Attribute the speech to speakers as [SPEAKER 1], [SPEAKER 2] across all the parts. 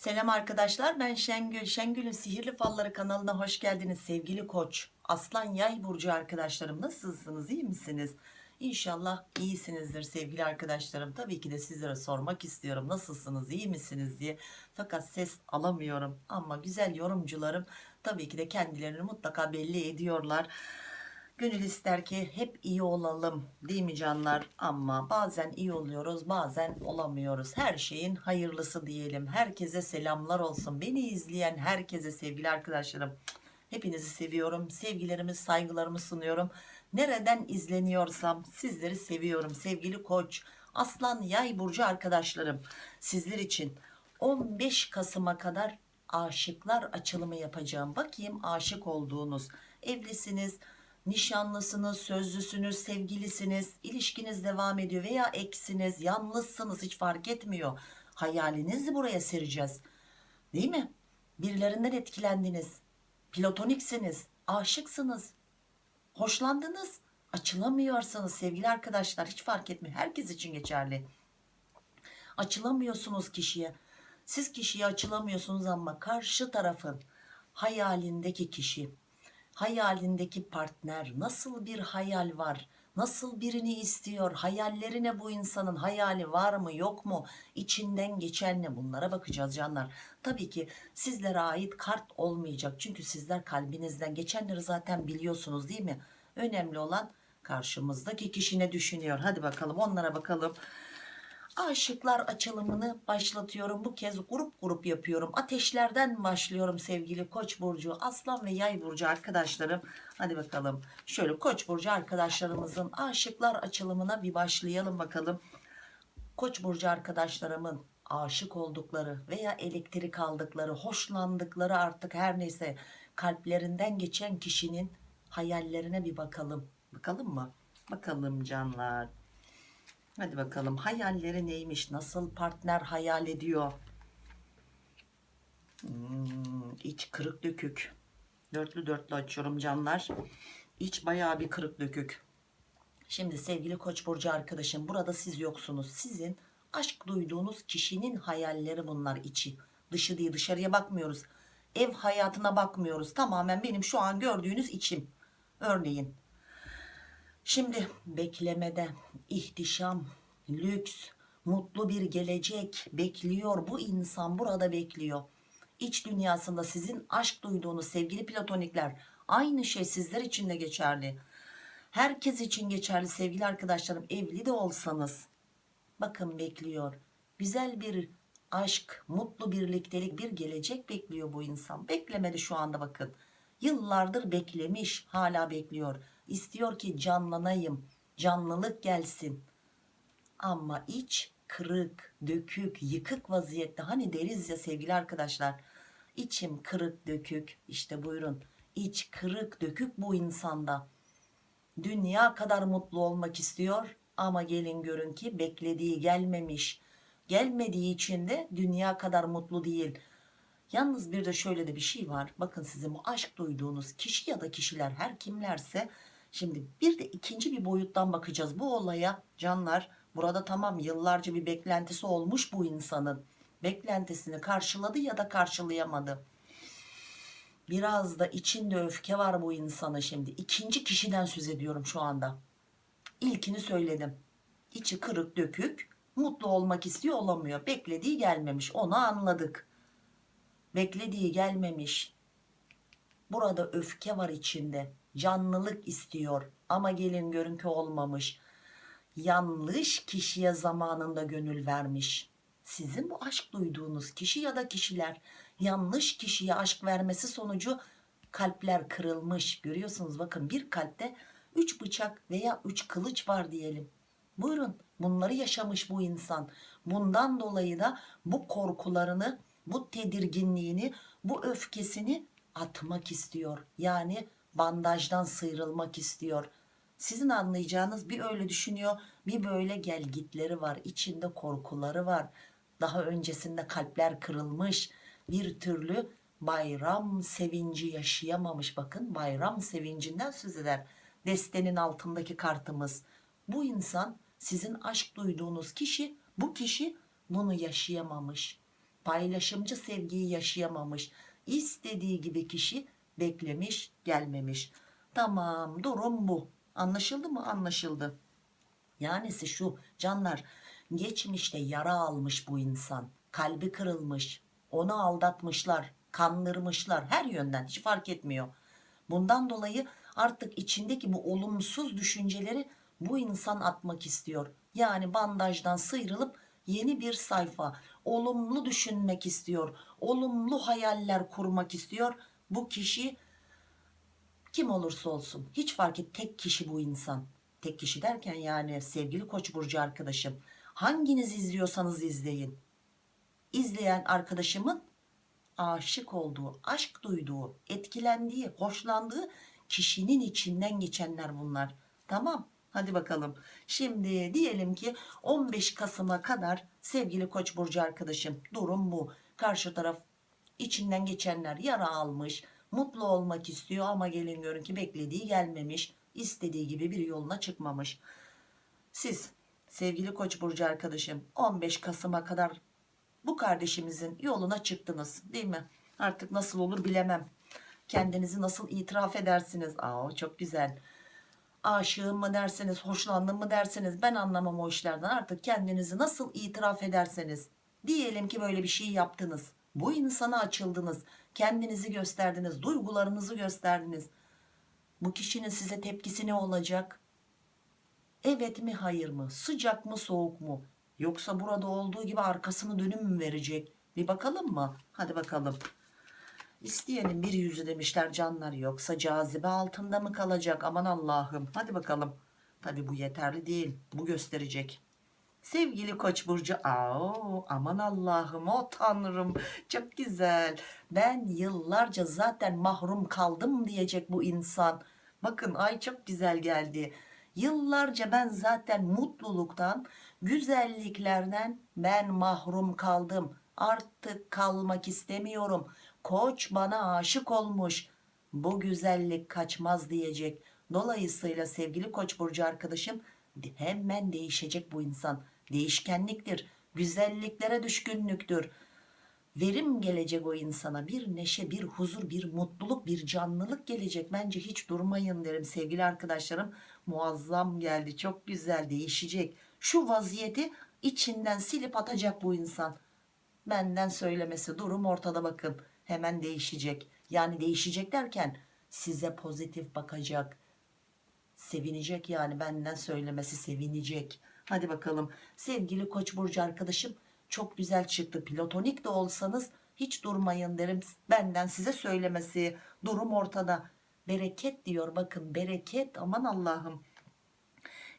[SPEAKER 1] Selam arkadaşlar ben Şengül. Şengül'ün Sihirli Falları kanalına hoş geldiniz sevgili koç. Aslan yay burcu arkadaşlarım nasılsınız iyi misiniz? İnşallah iyisinizdir sevgili arkadaşlarım. Tabii ki de sizlere sormak istiyorum nasılsınız iyi misiniz diye. Fakat ses alamıyorum ama güzel yorumcularım tabii ki de kendilerini mutlaka belli ediyorlar. Gönül ister ki hep iyi olalım değil mi canlar? Ama bazen iyi oluyoruz bazen olamıyoruz. Her şeyin hayırlısı diyelim. Herkese selamlar olsun. Beni izleyen herkese sevgili arkadaşlarım. Hepinizi seviyorum. Sevgilerimi saygılarımı sunuyorum. Nereden izleniyorsam sizleri seviyorum. Sevgili koç, aslan yay burcu arkadaşlarım. Sizler için 15 Kasım'a kadar aşıklar açılımı yapacağım. Bakayım aşık olduğunuz evlisiniz nişanlısınız, sözlüsünüz, sevgilisiniz, ilişkiniz devam ediyor veya eksiniz, yalnızsınız hiç fark etmiyor. Hayalinizi buraya sereceğiz. Değil mi? Birilerinden etkilendiniz. Platoniksiniz, aşıksınız, hoşlandınız, açılamıyorsanız sevgili arkadaşlar hiç fark etmiyor. Herkes için geçerli. Açılamıyorsunuz kişiye. Siz kişiye açılamıyorsunuz ama karşı tarafın hayalindeki kişi hayalindeki partner nasıl bir hayal var? Nasıl birini istiyor? Hayallerine bu insanın? Hayali var mı yok mu? İçinden geçen ne? Bunlara bakacağız canlar. Tabii ki sizlere ait kart olmayacak. Çünkü sizler kalbinizden geçenleri zaten biliyorsunuz değil mi? Önemli olan karşımızdaki kişi ne düşünüyor? Hadi bakalım onlara bakalım Aşıklar açılımını başlatıyorum. Bu kez grup grup yapıyorum. Ateşlerden başlıyorum sevgili Koç burcu, Aslan ve Yay burcu arkadaşlarım. Hadi bakalım. Şöyle Koç burcu arkadaşlarımızın aşıklar açılımına bir başlayalım bakalım. Koç burcu arkadaşlarımın aşık oldukları veya elektrik aldıkları, hoşlandıkları artık her neyse kalplerinden geçen kişinin hayallerine bir bakalım. Bakalım mı? Bakalım canlar. Hadi bakalım hayalleri neymiş? Nasıl partner hayal ediyor? Hmm, iç kırık dökük. Dörtlü dörtlü açıyorum canlar. İç bayağı bir kırık dökük. Şimdi sevgili Koç burcu arkadaşım burada siz yoksunuz. Sizin aşk duyduğunuz kişinin hayalleri bunlar içi. Dışı değil dışarıya bakmıyoruz. Ev hayatına bakmıyoruz. Tamamen benim şu an gördüğünüz içim. Örneğin Şimdi beklemede ihtişam, lüks, mutlu bir gelecek bekliyor. Bu insan burada bekliyor. İç dünyasında sizin aşk duyduğunuz sevgili platonikler aynı şey sizler için de geçerli. Herkes için geçerli sevgili arkadaşlarım evli de olsanız bakın bekliyor. Güzel bir aşk, mutlu birliktelik, bir gelecek bekliyor bu insan. Beklemedi şu anda bakın. Yıllardır beklemiş, hala bekliyor istiyor ki canlanayım canlılık gelsin. Ama iç kırık dökük yıkık vaziyette hani deriz ya sevgili arkadaşlar içim kırık dökük işte buyurun. İç kırık dökük bu insanda. Dünya kadar mutlu olmak istiyor ama gelin görün ki beklediği gelmemiş. Gelmediği için de dünya kadar mutlu değil. Yalnız bir de şöyle de bir şey var. Bakın sizin bu aşk duyduğunuz kişi ya da kişiler her kimlerse Şimdi bir de ikinci bir boyuttan bakacağız bu olaya canlar. Burada tamam yıllarca bir beklentisi olmuş bu insanın. Beklentisini karşıladı ya da karşılayamadı. Biraz da içinde öfke var bu insana şimdi. İkinci kişiden söz ediyorum şu anda. İlkini söyledim. İçi kırık dökük, mutlu olmak istiyor olamıyor. Beklediği gelmemiş onu anladık. Beklediği gelmemiş. Burada öfke var içinde canlılık istiyor. Ama gelin görün ki olmamış. Yanlış kişiye zamanında gönül vermiş. Sizin bu aşk duyduğunuz kişi ya da kişiler yanlış kişiye aşk vermesi sonucu kalpler kırılmış. Görüyorsunuz bakın bir kalpte 3 bıçak veya 3 kılıç var diyelim. Buyurun bunları yaşamış bu insan. Bundan dolayı da bu korkularını bu tedirginliğini bu öfkesini atmak istiyor. Yani bandajdan sıyrılmak istiyor. Sizin anlayacağınız bir öyle düşünüyor bir böyle gelgitleri var içinde korkuları var. Daha öncesinde kalpler kırılmış bir türlü bayram sevinci yaşayamamış. Bakın bayram sevincinden söz eder. Destenin altındaki kartımız. Bu insan sizin aşk duyduğunuz kişi bu kişi bunu yaşayamamış. Paylaşımcı sevgiyi yaşayamamış. İstediği gibi kişi beklemiş gelmemiş. Tamam durum bu. Anlaşıldı mı? Anlaşıldı. Yani şu canlar geçmişte yara almış bu insan. Kalbi kırılmış onu aldatmışlar kandırmışlar. Her yönden hiç fark etmiyor. Bundan dolayı artık içindeki bu olumsuz düşünceleri bu insan atmak istiyor. Yani bandajdan sıyrılıp yeni bir sayfa olumlu düşünmek istiyor. Olumlu hayaller kurmak istiyor bu kişi kim olursa olsun hiç fark et tek kişi bu insan. Tek kişi derken yani sevgili koç burcu arkadaşım. Hanginiz izliyorsanız izleyin. İzleyen arkadaşımın aşık olduğu aşk duyduğu etkilendiği hoşlandığı kişinin içinden geçenler bunlar. Tamam hadi bakalım. Şimdi diyelim ki 15 Kasım'a kadar sevgili koç burcu arkadaşım durum bu. Karşı taraf içinden geçenler yara almış mutlu olmak istiyor ama gelin görün ki beklediği gelmemiş istediği gibi bir yoluna çıkmamış. Siz sevgili koç burcu arkadaşım 15 Kasım'a kadar bu kardeşimizin yoluna çıktınız değil mi? Artık nasıl olur bilemem. Kendinizi nasıl itiraf edersiniz? Aa çok güzel. Aşığım mı derseniz hoşlandım mı derseniz ben anlamam o işlerden. Artık kendinizi nasıl itiraf ederseniz. Diyelim ki böyle bir şey yaptınız bu insana açıldınız kendinizi gösterdiniz duygularınızı gösterdiniz. Bu kişinin size tepkisi ne olacak? Evet mi hayır mı? Sıcak mı soğuk mu? Yoksa burada olduğu gibi arkasını dönüm mü verecek? Bir bakalım mı? Hadi bakalım. İsteyenin bir yüzü demişler canlar yoksa cazibe altında mı kalacak? Aman Allah'ım hadi bakalım. Tabi bu yeterli değil bu gösterecek sevgili koç burcu Aa, aman Allah'ım o tanrım çok güzel. Ben yıllarca zaten mahrum kaldım diyecek bu insan. Bakın ay çok güzel geldi. Yıllarca ben zaten mutluluktan güzelliklerden ben mahrum kaldım. Artık kalmak istemiyorum. Koç bana aşık olmuş. Bu güzellik kaçmaz diyecek. Dolayısıyla sevgili koç burcu arkadaşım hemen değişecek bu insan. Değişkenliktir güzelliklere düşkünlüktür. Verim gelecek o insana bir neşe bir huzur bir mutluluk bir canlılık gelecek. Bence hiç durmayın derim. Sevgili arkadaşlarım muazzam geldi. Çok güzel değişecek. Şu vaziyeti içinden silip atacak bu insan. Benden söylemesi durum ortada bakın. Hemen değişecek. Yani değişecek derken size pozitif bakacak sevinecek yani benden söylemesi sevinecek. Hadi bakalım. Sevgili koç burcu arkadaşım çok güzel çıktı. Platonik de olsanız hiç durmayın derim benden size söylemesi. Durum ortada. Bereket diyor. Bakın bereket. Aman Allah'ım.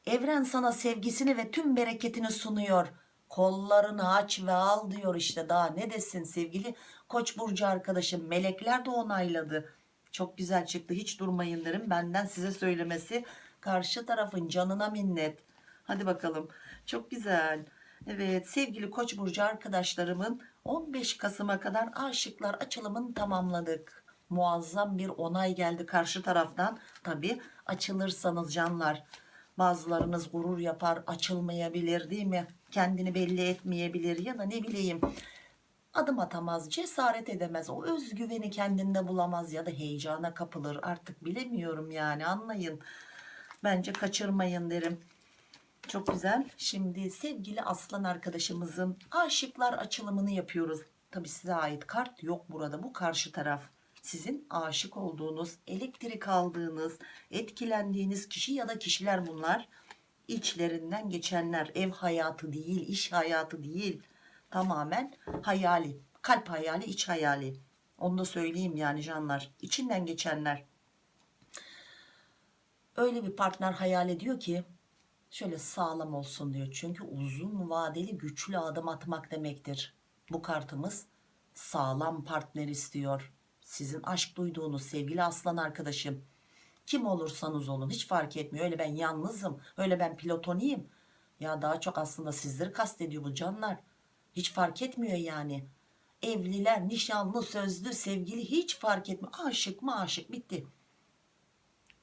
[SPEAKER 1] Evren sana sevgisini ve tüm bereketini sunuyor. Kollarını aç ve al diyor işte. Daha ne desin sevgili koç burcu arkadaşım? Melekler de onayladı çok güzel çıktı. Hiç durmayın derim. Benden size söylemesi karşı tarafın canına minnet. Hadi bakalım. Çok güzel. Evet sevgili koç burcu arkadaşlarımın 15 Kasım'a kadar aşıklar açılımını tamamladık. Muazzam bir onay geldi karşı taraftan. Tabi açılırsanız canlar bazılarınız gurur yapar açılmayabilir değil mi? Kendini belli etmeyebilir ya da ne bileyim adım atamaz cesaret edemez. O özgüveni kendinde bulamaz ya da heyecana kapılır. Artık bilemiyorum yani anlayın. Bence kaçırmayın derim. Çok güzel. Şimdi sevgili aslan arkadaşımızın aşıklar açılımını yapıyoruz. Tabi size ait kart yok burada. Bu karşı taraf. Sizin aşık olduğunuz elektrik aldığınız etkilendiğiniz kişi ya da kişiler bunlar. İçlerinden geçenler. Ev hayatı değil iş hayatı değil tamamen hayali kalp hayali iç hayali. Onu da söyleyeyim yani canlar. İçinden geçenler. Öyle bir partner hayal ediyor ki şöyle sağlam olsun diyor. Çünkü uzun vadeli güçlü adım atmak demektir. Bu kartımız sağlam partner istiyor. Sizin aşk duyduğunuz sevgili aslan arkadaşım. Kim olursanız olun hiç fark etmiyor. Öyle ben yalnızım öyle ben pilotoniyim ya daha çok aslında sizleri kastediyor bu canlar hiç fark etmiyor yani. Evliler nişanlı sözlü sevgili hiç fark etmiyor. Aşık mı aşık bitti.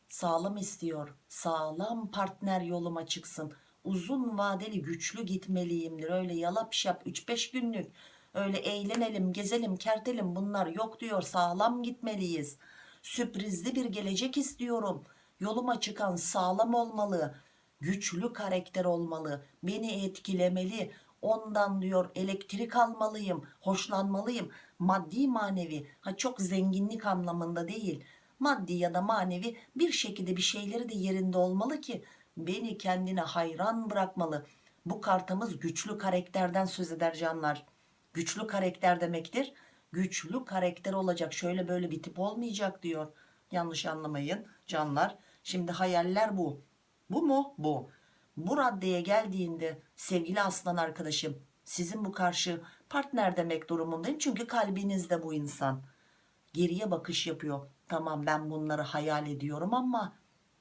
[SPEAKER 1] Sağlam istiyor. Sağlam partner yoluma çıksın. Uzun vadeli güçlü gitmeliyimdir. Öyle yalap şap 3-5 günlük. Öyle eğlenelim gezelim kertelim. Bunlar yok diyor. Sağlam gitmeliyiz. Sürprizli bir gelecek istiyorum. Yoluma çıkan sağlam olmalı. Güçlü karakter olmalı. Beni etkilemeli ondan diyor elektrik almalıyım hoşlanmalıyım. Maddi manevi. Ha çok zenginlik anlamında değil. Maddi ya da manevi bir şekilde bir şeyleri de yerinde olmalı ki beni kendine hayran bırakmalı. Bu kartımız güçlü karakterden söz eder canlar. Güçlü karakter demektir. Güçlü karakter olacak. Şöyle böyle bir tip olmayacak diyor. Yanlış anlamayın canlar. Şimdi hayaller bu. Bu mu? Bu bu raddeye geldiğinde sevgili aslan arkadaşım sizin bu karşı partner demek durumundayım çünkü kalbinizde bu insan. Geriye bakış yapıyor. Tamam ben bunları hayal ediyorum ama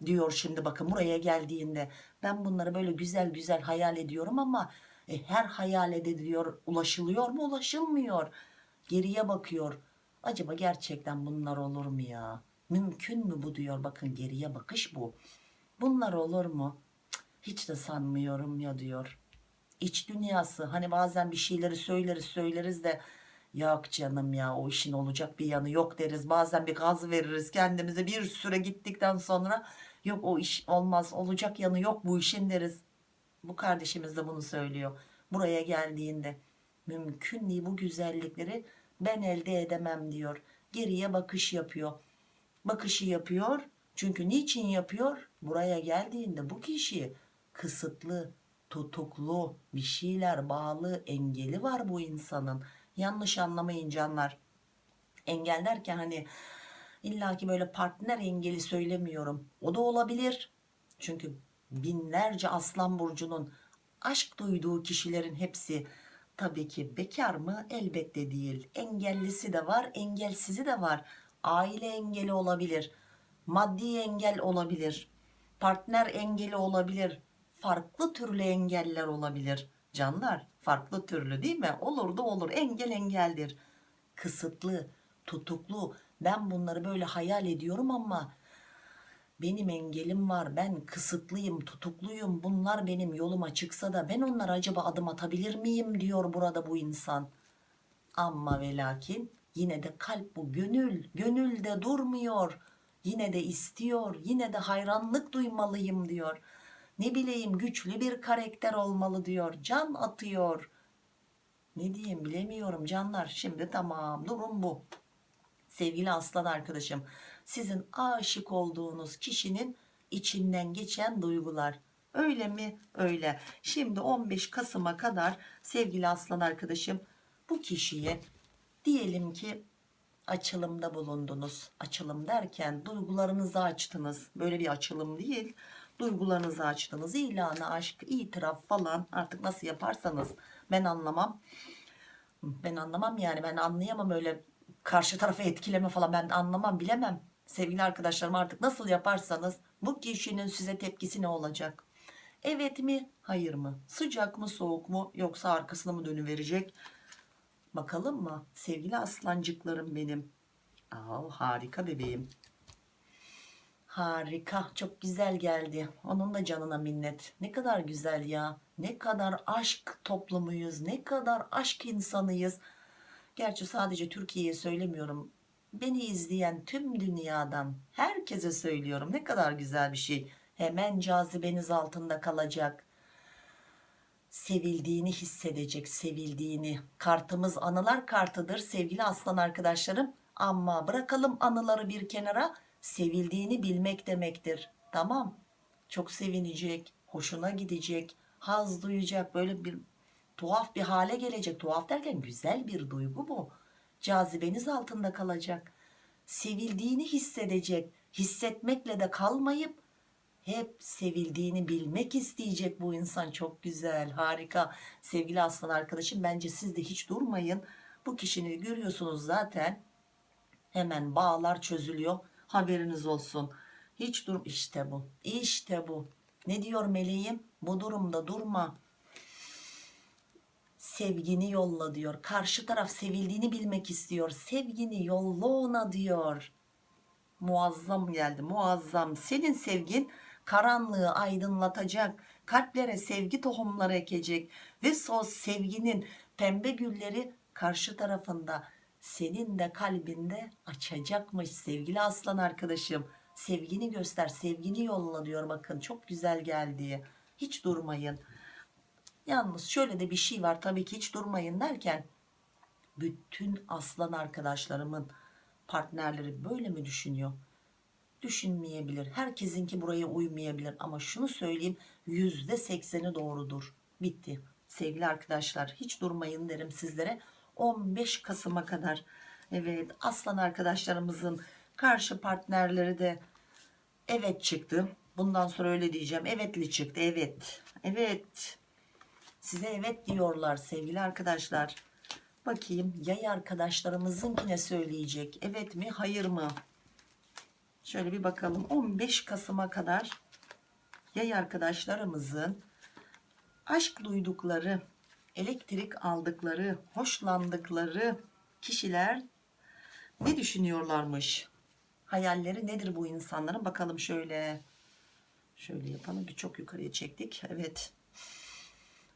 [SPEAKER 1] diyor şimdi bakın buraya geldiğinde ben bunları böyle güzel güzel hayal ediyorum ama e, her hayal ediliyor ulaşılıyor mu ulaşılmıyor? Geriye bakıyor. Acaba gerçekten bunlar olur mu ya? Mümkün mü bu diyor? Bakın geriye bakış bu. Bunlar olur mu hiç de sanmıyorum ya diyor. İç dünyası hani bazen bir şeyleri söyleriz söyleriz de yok canım ya o işin olacak bir yanı yok deriz. Bazen bir gaz veririz kendimize bir süre gittikten sonra yok o iş olmaz olacak yanı yok bu işin deriz. Bu kardeşimiz de bunu söylüyor. Buraya geldiğinde mümkün değil bu güzellikleri ben elde edemem diyor. Geriye bakış yapıyor. Bakışı yapıyor. Çünkü niçin yapıyor? Buraya geldiğinde bu kişi kısıtlı tutuklu bir şeyler bağlı engeli var bu insanın. Yanlış anlamayın canlar. Engel derken hani illaki böyle partner engeli söylemiyorum. O da olabilir. Çünkü binlerce aslan burcunun aşk duyduğu kişilerin hepsi tabii ki bekar mı? Elbette değil. Engellisi de var engelsizi de var. Aile engeli olabilir maddi engel olabilir partner engeli olabilir farklı türlü engeller olabilir. Canlar farklı türlü değil mi? Olur da olur. Engel engeldir. Kısıtlı tutuklu. Ben bunları böyle hayal ediyorum ama benim engelim var. Ben kısıtlıyım tutukluyum. Bunlar benim yoluma çıksa da ben onlara acaba adım atabilir miyim diyor burada bu insan. Ama ve lakin yine de kalp bu gönül gönülde durmuyor. Yine de istiyor yine de hayranlık duymalıyım diyor ne bileyim güçlü bir karakter olmalı diyor can atıyor. Ne diyeyim bilemiyorum canlar. Şimdi tamam durum bu. Sevgili aslan arkadaşım sizin aşık olduğunuz kişinin içinden geçen duygular. Öyle mi? Öyle. Şimdi 15 Kasım'a kadar sevgili aslan arkadaşım bu kişiye diyelim ki açılımda bulundunuz. Açılım derken duygularınızı açtınız. Böyle bir açılım değil duygularınızı açtınız ilanı aşk itiraf falan artık nasıl yaparsanız ben anlamam. Ben anlamam yani ben anlayamam öyle karşı tarafı etkileme falan ben anlamam bilemem. Sevgili arkadaşlarım artık nasıl yaparsanız bu kişinin size tepkisi ne olacak? Evet mi hayır mı? Sıcak mı soğuk mu yoksa arkasına mı dönüverecek? Bakalım mı? Sevgili aslancıklarım benim. Aa, harika bebeğim harika çok güzel geldi. Onun da canına minnet. Ne kadar güzel ya. Ne kadar aşk toplumuyuz ne kadar aşk insanıyız. Gerçi sadece Türkiye'ye söylemiyorum. Beni izleyen tüm dünyadan herkese söylüyorum. Ne kadar güzel bir şey. Hemen cazibeniz altında kalacak. Sevildiğini hissedecek sevildiğini. Kartımız anılar kartıdır sevgili aslan arkadaşlarım ama bırakalım anıları bir kenara. Sevildiğini bilmek demektir. Tamam. Çok sevinecek hoşuna gidecek haz duyacak. Böyle bir tuhaf bir hale gelecek. Tuhaf derken güzel bir duygu bu. Cazibeniz altında kalacak. Sevildiğini hissedecek. Hissetmekle de kalmayıp hep sevildiğini bilmek isteyecek bu insan. Çok güzel harika. Sevgili aslan arkadaşım bence siz de hiç durmayın. Bu kişini görüyorsunuz zaten hemen bağlar çözülüyor. Haberiniz olsun. Hiç dur işte bu. İşte bu. Ne diyor meleğim? Bu durumda durma. Sevgini yolla diyor. Karşı taraf sevildiğini bilmek istiyor. Sevgini yolla ona diyor. Muazzam geldi muazzam. Senin sevgin karanlığı aydınlatacak kalplere sevgi tohumları ekecek ve o sevginin pembe gülleri karşı tarafında senin de kalbinde açacakmış sevgili aslan arkadaşım. Sevgini göster, sevgini yolla diyor bakın çok güzel geldi. Hiç durmayın. Yalnız şöyle de bir şey var tabii ki hiç durmayın derken bütün aslan arkadaşlarımın partnerleri böyle mi düşünüyor? Düşünmeyebilir. Herkesinki buraya uymayabilir ama şunu söyleyeyim yüzde sekseni doğrudur. Bitti. Sevgili arkadaşlar hiç durmayın derim sizlere. 15 Kasım'a kadar evet aslan arkadaşlarımızın karşı partnerleri de evet çıktı. Bundan sonra öyle diyeceğim. Evetli çıktı. Evet. Evet. Size evet diyorlar sevgili arkadaşlar. Bakayım yay arkadaşlarımızınkine söyleyecek. Evet mi hayır mı? Şöyle bir bakalım. 15 Kasım'a kadar yay arkadaşlarımızın aşk duydukları, elektrik aldıkları, hoşlandıkları kişiler ne düşünüyorlarmış? Hayalleri nedir bu insanların? Bakalım şöyle. Şöyle yapalım. Bir çok yukarıya çektik. Evet.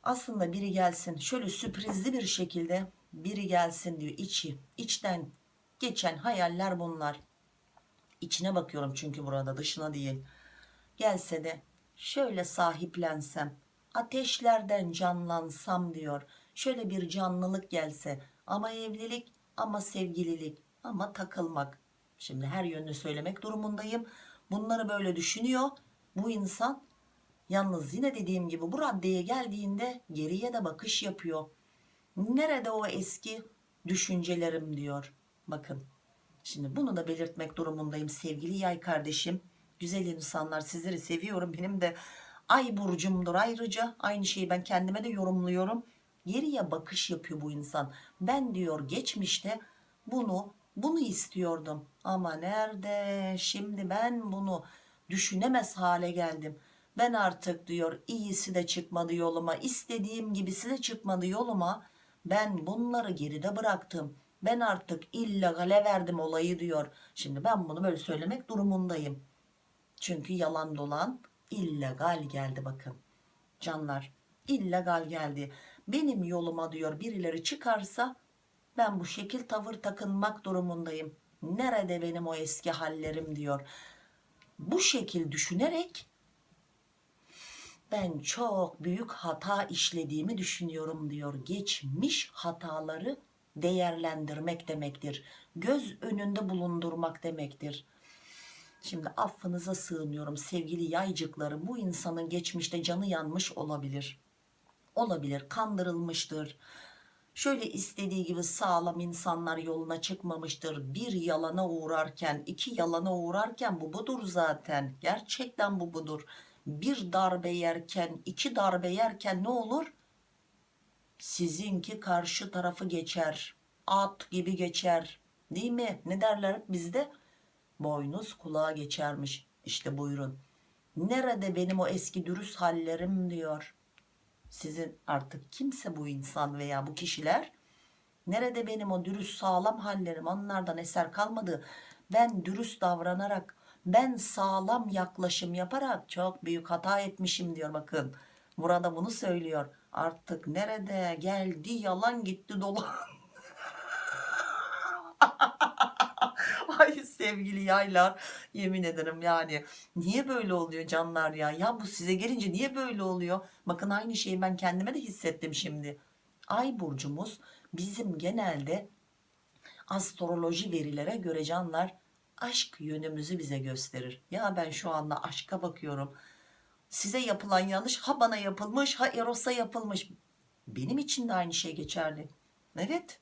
[SPEAKER 1] Aslında biri gelsin. Şöyle sürprizli bir şekilde biri gelsin diyor. içi. içten geçen hayaller bunlar. İçine bakıyorum çünkü burada dışına değil. Gelse de şöyle sahiplensem, ateşlerden canlansam diyor. Şöyle bir canlılık gelse ama evlilik ama sevgililik ama takılmak. Şimdi her yönünü söylemek durumundayım. Bunları böyle düşünüyor. Bu insan yalnız yine dediğim gibi bu raddeye geldiğinde geriye de bakış yapıyor. Nerede o eski düşüncelerim diyor. Bakın Şimdi bunu da belirtmek durumundayım sevgili yay kardeşim. Güzel insanlar sizleri seviyorum. Benim de ay burcumdur ayrıca. Aynı şeyi ben kendime de yorumluyorum. Geriye bakış yapıyor bu insan. Ben diyor geçmişte bunu bunu istiyordum. Ama nerede şimdi ben bunu düşünemez hale geldim. Ben artık diyor iyisi de çıkmadı yoluma. istediğim gibisi de çıkmadı yoluma. Ben bunları geride bıraktım ben artık illegale verdim olayı diyor. Şimdi ben bunu böyle söylemek durumundayım. Çünkü yalan dolan illegal geldi bakın. Canlar illegal geldi. Benim yoluma diyor birileri çıkarsa ben bu şekil tavır takınmak durumundayım. Nerede benim o eski hallerim diyor. Bu şekil düşünerek ben çok büyük hata işlediğimi düşünüyorum diyor. Geçmiş hataları değerlendirmek demektir. Göz önünde bulundurmak demektir. Şimdi affınıza sığınıyorum sevgili yaycıklarım. Bu insanın geçmişte canı yanmış olabilir. Olabilir, kandırılmıştır. Şöyle istediği gibi sağlam insanlar yoluna çıkmamıştır. Bir yalana uğrarken, iki yalana uğrarken bu budur zaten. Gerçekten bu budur. Bir darbe yerken, iki darbe yerken ne olur? sizinki karşı tarafı geçer at gibi geçer değil mi ne derler bizde boynuz kulağa geçermiş. İşte buyurun. Nerede benim o eski dürüst hallerim diyor. Sizin artık kimse bu insan veya bu kişiler? Nerede benim o dürüst sağlam hallerim? Onlardan eser kalmadı. Ben dürüst davranarak ben sağlam yaklaşım yaparak çok büyük hata etmişim diyor bakın. Burada bunu söylüyor. Artık nerede geldi yalan gitti dolan sevgili yaylar yemin ederim yani. Niye böyle oluyor canlar ya? Ya bu size gelince niye böyle oluyor? Bakın aynı şeyi ben kendime de hissettim şimdi. Ay burcumuz bizim genelde astroloji verilere göre canlar aşk yönümüzü bize gösterir. Ya ben şu anda aşka bakıyorum. Size yapılan yanlış ha bana yapılmış ha Eros'a yapılmış. Benim için de aynı şey geçerli. Evet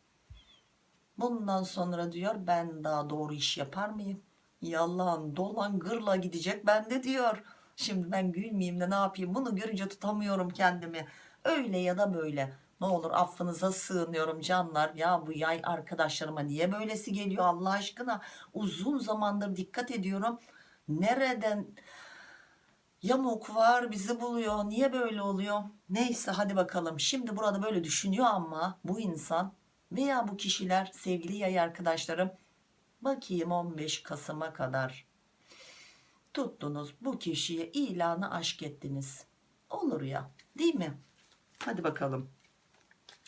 [SPEAKER 1] bundan sonra diyor ben daha doğru iş yapar mıyım? Yalan dolan gırla gidecek bende diyor. Şimdi ben gülmeyeyim de ne yapayım? Bunu görünce tutamıyorum kendimi. Öyle ya da böyle. Ne olur affınıza sığınıyorum canlar. Ya bu yay arkadaşlarıma niye böylesi geliyor Allah aşkına? Uzun zamandır dikkat ediyorum. Nereden yamuk var bizi buluyor? Niye böyle oluyor? Neyse hadi bakalım. Şimdi burada böyle düşünüyor ama bu insan veya bu kişiler sevgili yay arkadaşlarım bakayım 15 Kasım'a kadar tuttunuz bu kişiye ilanı aşk ettiniz olur ya değil mi hadi bakalım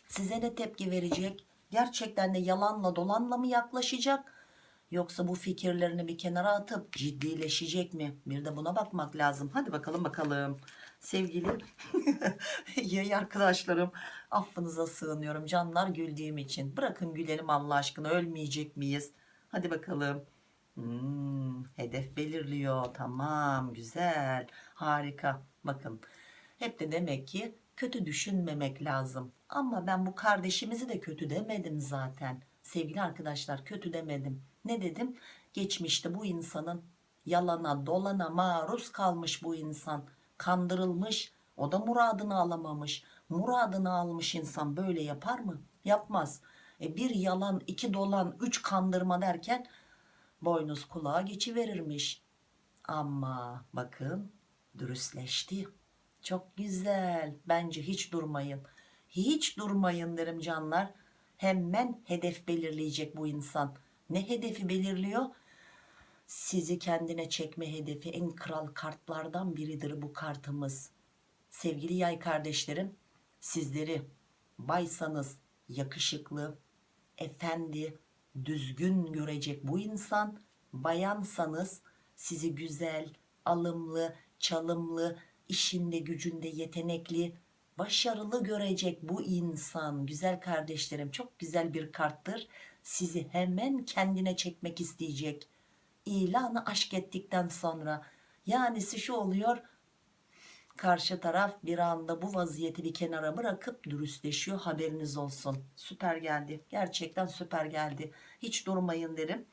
[SPEAKER 1] size ne tepki verecek Gerçekten de yalanla dolanla mı yaklaşacak? Yoksa bu fikirlerini bir kenara atıp ciddileşecek mi? Bir de buna bakmak lazım. Hadi bakalım bakalım. Sevgili yay arkadaşlarım affınıza sığınıyorum canlar güldüğüm için. Bırakın gülelim Allah aşkına ölmeyecek miyiz? Hadi bakalım. Hmm, hedef belirliyor. Tamam güzel harika. Bakın hep de demek ki kötü düşünmemek lazım. Ama ben bu kardeşimizi de kötü demedim zaten. Sevgili arkadaşlar kötü demedim. Ne dedim? Geçmişte bu insanın yalana dolana maruz kalmış bu insan. Kandırılmış. O da muradını alamamış. Muradını almış insan böyle yapar mı? Yapmaz. E bir yalan, iki dolan, üç kandırma derken boynuz kulağa geçiverirmiş. Ama bakın dürüstleşti. Çok güzel. Bence hiç durmayın. Hiç durmayın derim canlar. Hemen hedef belirleyecek bu insan. Ne hedefi belirliyor? Sizi kendine çekme hedefi en kral kartlardan biridir bu kartımız. Sevgili yay kardeşlerim, sizleri baysanız yakışıklı, efendi, düzgün görecek bu insan. Bayansanız sizi güzel, alımlı, çalımlı, işinde gücünde yetenekli, başarılı görecek bu insan. Güzel kardeşlerim çok güzel bir karttır. Sizi hemen kendine çekmek isteyecek. İlanı aşk ettikten sonra. Yani şu oluyor karşı taraf bir anda bu vaziyeti bir kenara bırakıp dürüstleşiyor haberiniz olsun. Süper geldi gerçekten süper geldi. Hiç durmayın derim.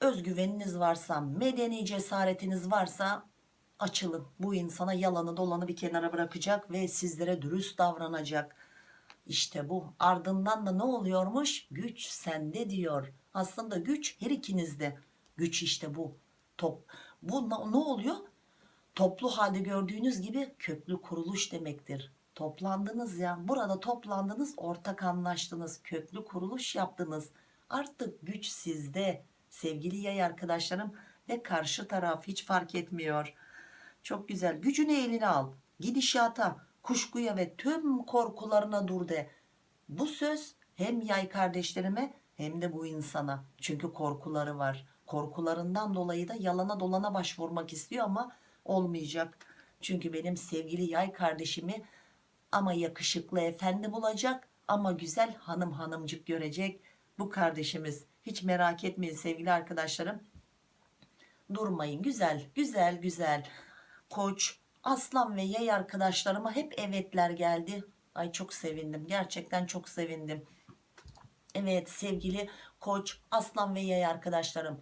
[SPEAKER 1] Özgüveniniz varsa medeni cesaretiniz varsa açılın. Bu insana yalanı dolanı bir kenara bırakacak ve sizlere dürüst davranacak. İşte bu. Ardından da ne oluyormuş? Güç sende diyor aslında güç her ikinizde. Güç işte bu. Top bu ne oluyor? Toplu halde gördüğünüz gibi köklü kuruluş demektir. Toplandınız ya burada toplandınız ortak anlaştınız köklü kuruluş yaptınız. Artık güç sizde. Sevgili yay arkadaşlarım ve karşı taraf hiç fark etmiyor. Çok güzel. Gücünü eline al. Gidişata kuşkuya ve tüm korkularına dur de. Bu söz hem yay kardeşlerime hem de bu insana. Çünkü korkuları var. Korkularından dolayı da yalana dolana başvurmak istiyor ama olmayacak. Çünkü benim sevgili yay kardeşimi ama yakışıklı efendi bulacak ama güzel hanım hanımcık görecek. Bu kardeşimiz hiç merak etmeyin sevgili arkadaşlarım. Durmayın güzel güzel güzel. Koç aslan ve yay arkadaşlarıma hep evetler geldi. Ay çok sevindim gerçekten çok sevindim evet sevgili koç aslan ve yay arkadaşlarım.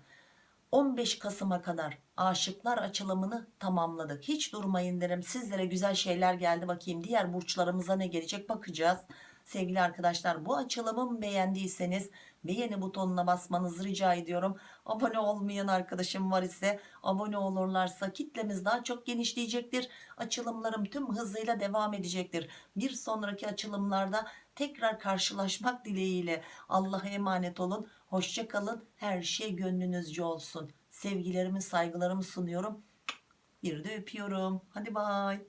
[SPEAKER 1] 15 Kasım'a kadar aşıklar açılımını tamamladık. Hiç durmayın derim. Sizlere güzel şeyler geldi bakayım. Diğer burçlarımıza ne gelecek bakacağız. Sevgili arkadaşlar bu açılımı beğendiyseniz beğeni butonuna basmanızı rica ediyorum. Abone olmayan arkadaşım var ise abone olurlarsa kitlemiz daha çok genişleyecektir. Açılımlarım tüm hızıyla devam edecektir. Bir sonraki açılımlarda tekrar karşılaşmak dileğiyle. Allah'a emanet olun. Hoşça kalın. Her şey gönlünüzce olsun. Sevgilerimi saygılarımı sunuyorum. Bir de öpüyorum. Hadi bay